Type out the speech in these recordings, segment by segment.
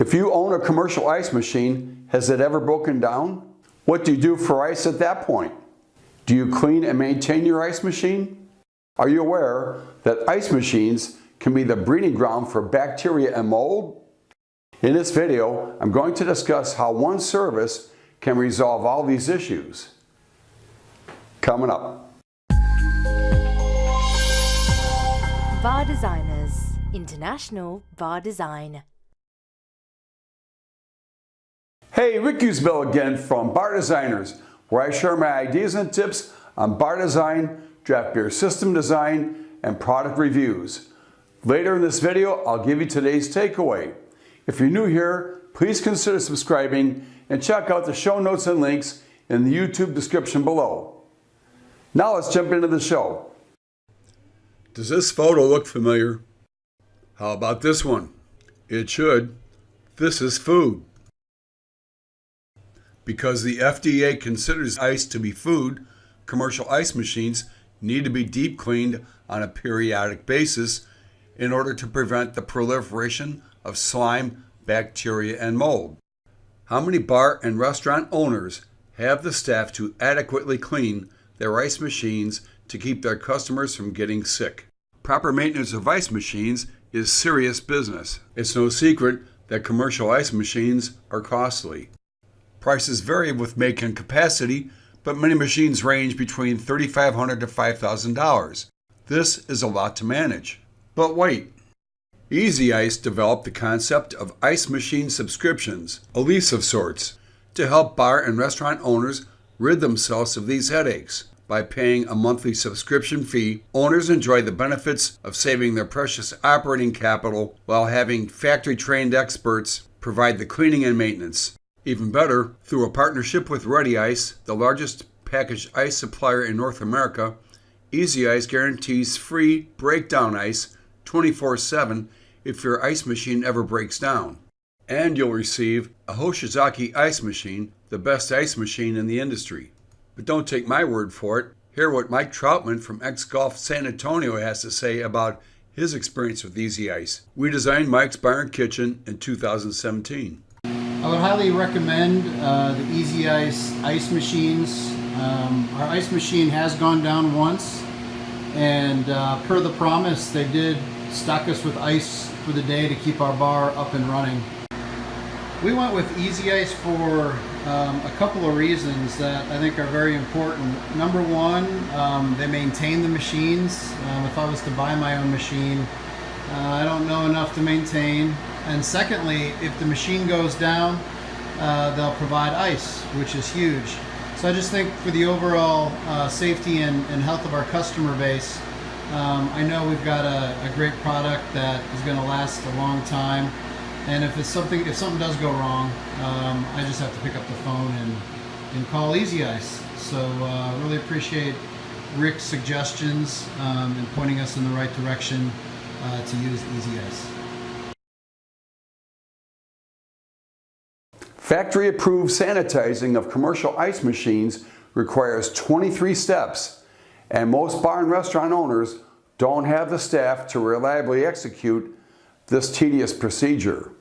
If you own a commercial ice machine, has it ever broken down? What do you do for ice at that point? Do you clean and maintain your ice machine? Are you aware that ice machines can be the breeding ground for bacteria and mold? In this video, I'm going to discuss how one service can resolve all these issues. Coming up. Bar Designers International Bar Design Hey, Rick Usbell again from Bar Designers, where I share my ideas and tips on bar design, draft beer system design, and product reviews. Later in this video, I'll give you today's takeaway. If you're new here, please consider subscribing and check out the show notes and links in the YouTube description below. Now let's jump into the show. Does this photo look familiar? How about this one? It should. This is food. Because the FDA considers ice to be food, commercial ice machines need to be deep cleaned on a periodic basis in order to prevent the proliferation of slime, bacteria, and mold. How many bar and restaurant owners have the staff to adequately clean their ice machines to keep their customers from getting sick? Proper maintenance of ice machines is serious business. It's no secret that commercial ice machines are costly. Prices vary with make and capacity, but many machines range between $3,500 to $5,000. This is a lot to manage. But wait, Easy Ice developed the concept of ice machine subscriptions, a lease of sorts, to help bar and restaurant owners rid themselves of these headaches. By paying a monthly subscription fee, owners enjoy the benefits of saving their precious operating capital while having factory trained experts provide the cleaning and maintenance. Even better, through a partnership with Ready Ice, the largest packaged ice supplier in North America, Easy Ice guarantees free breakdown ice 24 7 if your ice machine ever breaks down. And you'll receive a Hoshizaki ice machine, the best ice machine in the industry. But don't take my word for it. Hear what Mike Troutman from X Golf San Antonio has to say about his experience with Easy Ice. We designed Mike's Bar and Kitchen in 2017. I would highly recommend uh, the Easy Ice ice machines. Um, our ice machine has gone down once and uh, per the promise they did stock us with ice for the day to keep our bar up and running. We went with Easy Ice for um, a couple of reasons that I think are very important. Number one, um, they maintain the machines. Um, if I was to buy my own machine, uh, I don't know enough to maintain. And secondly, if the machine goes down, uh, they'll provide ice, which is huge. So I just think for the overall uh, safety and, and, health of our customer base, um, I know we've got a, a great product that is going to last a long time. And if it's something, if something does go wrong, um, I just have to pick up the phone and, and call Easy Ice. So uh, really appreciate Rick's suggestions um, and pointing us in the right direction uh, to use Easy Ice. Factory approved sanitizing of commercial ice machines requires 23 steps and most bar and restaurant owners don't have the staff to reliably execute this tedious procedure.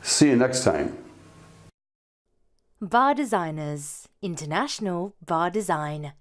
See you next time. Bar Designers International Bar Design